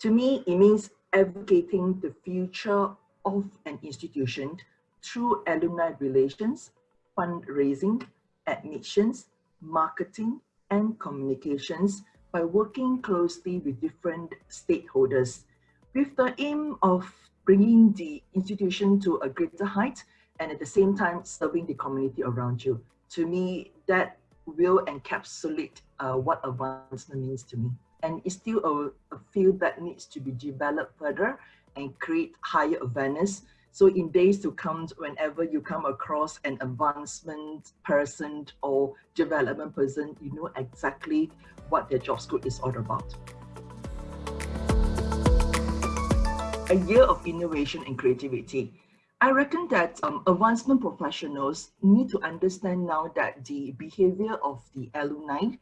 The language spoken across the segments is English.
To me, it means advocating the future of an institution through alumni relations, fundraising, admissions, marketing, and communications by working closely with different stakeholders with the aim of bringing the institution to a greater height and at the same time serving the community around you. To me, that will encapsulate uh, what advancement means to me. And it's still a, a that needs to be developed further and create higher awareness. So in days to come, whenever you come across an advancement person or development person, you know exactly what their job scope is all about. A year of innovation and creativity. I reckon that um, advancement professionals need to understand now that the behavior of the alumni,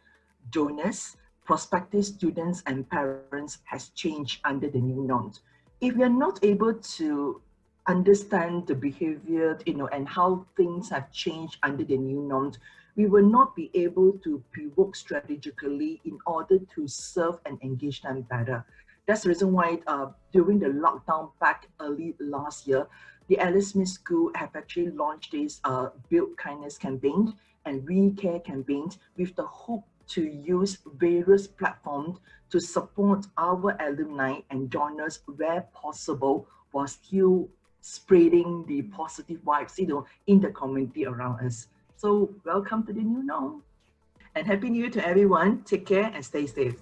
donors, prospective students and parents has changed under the new norms. If we are not able to understand the behavior, you know, and how things have changed under the new norms, we will not be able to pivot strategically in order to serve and engage them better. That's the reason why uh, during the lockdown back early last year, the Alice Smith School have actually launched this uh, Build Kindness campaign and We Care campaign with the hope to use various platforms to support our alumni and donors where possible while still spreading the positive vibes you know, in the community around us. So welcome to the new norm and happy new year to everyone. Take care and stay safe.